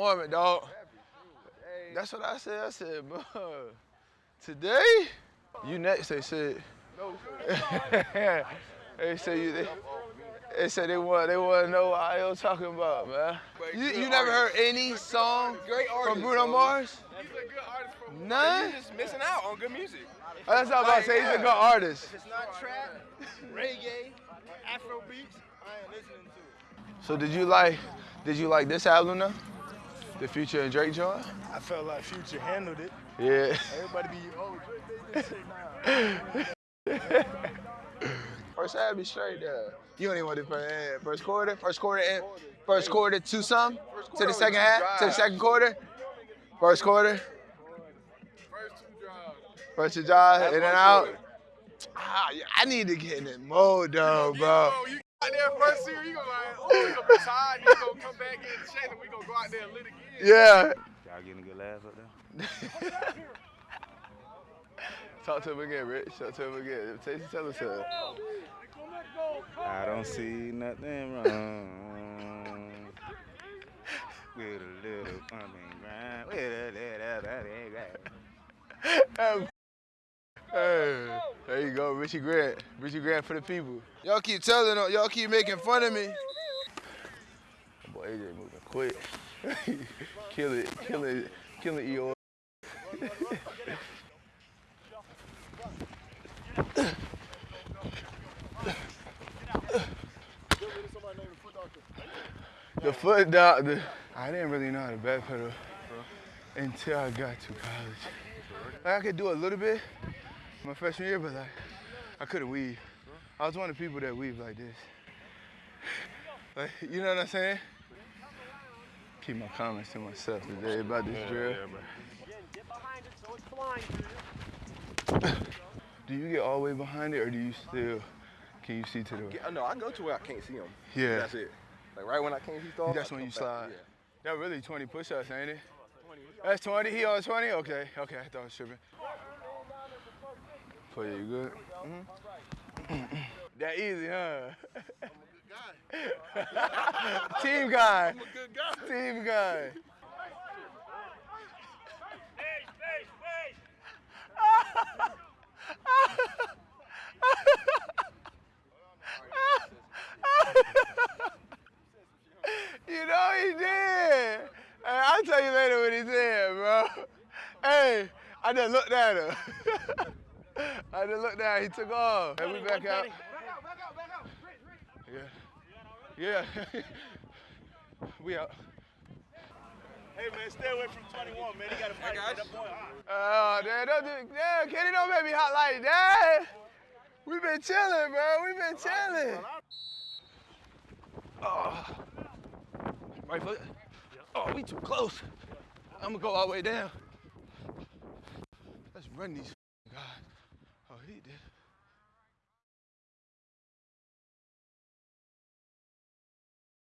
Mormon, dog. That's what I said. I said, bro, today, you next, they said. they said you, they, they said they want, they want to know what I was talking about, man. You, you never heard any song from Bruno Mars? He's a good artist from None? You're just missing out on good music. Oh, that's what I was about to say. He's a good artist. If it's not trap, reggae, Afro beats, I ain't listening to it. So did you like, did you like this album though? The Future and Drake joint? I felt like Future handled it. Yeah. Everybody be, oh, Drake made this shit now. First half be straight there. You don't even want to first half. First quarter, first quarter, and first quarter to some, to the second half, to the second quarter. First quarter, First two drives. first to drive, in and out. Ah, yeah, I need to get in that mode though, bro. Bro, you out there first year, you gonna like, oh, you gonna be tired, you gonna come back in the shape, and we gonna go out there and lit again. Yeah. Y'all getting a good laugh up there? Talk to him again, Rich. Talk to him again. Tell, tell us something. I don't see nothing wrong with a little pumping grind. With a little pumping grind. Hey, there you go, Richie Grant. Richie Grant for the people. Y'all keep telling, y'all keep making fun of me. Boy, AJ moving quick. kill it, kill it, kill it, Eeyore. The foot doctor. I didn't really know how to backpedal until I got to college. Like I could do a little bit my freshman year, but like I couldn't weave. I was one of the people that weave like this. Like, you know what I'm saying? Keep my comments to myself today about this drill. Do you get all the way behind it, or do you still? Can you see to the? Yeah, no, I go to where I can't see him. Yeah. That's it. Like right when I can't see stars. That's I when you slide. That really 20 push-ups, ain't it? That's 20. He on 20. Okay, okay. I thought I was tripping. For you, you good? Mm-hmm. that easy, huh? Team guy. I'm a good guy. Team guy. You know he did. Hey, I'll tell you later what he said, bro. Hey, I just looked at him. I just looked at him. He took off. And we back out. Back out, back out, back out. Yeah. Yeah. we out. Hey, man, stay away from 21, man. He got a fight guys. that point. Oh, damn, don't do, damn, Kenny, don't make me hot like that. we been chilling, bro. we been chilling. Oh. Right foot. Oh, we too close. I'm gonna go all the way down. Let's run these guys he did.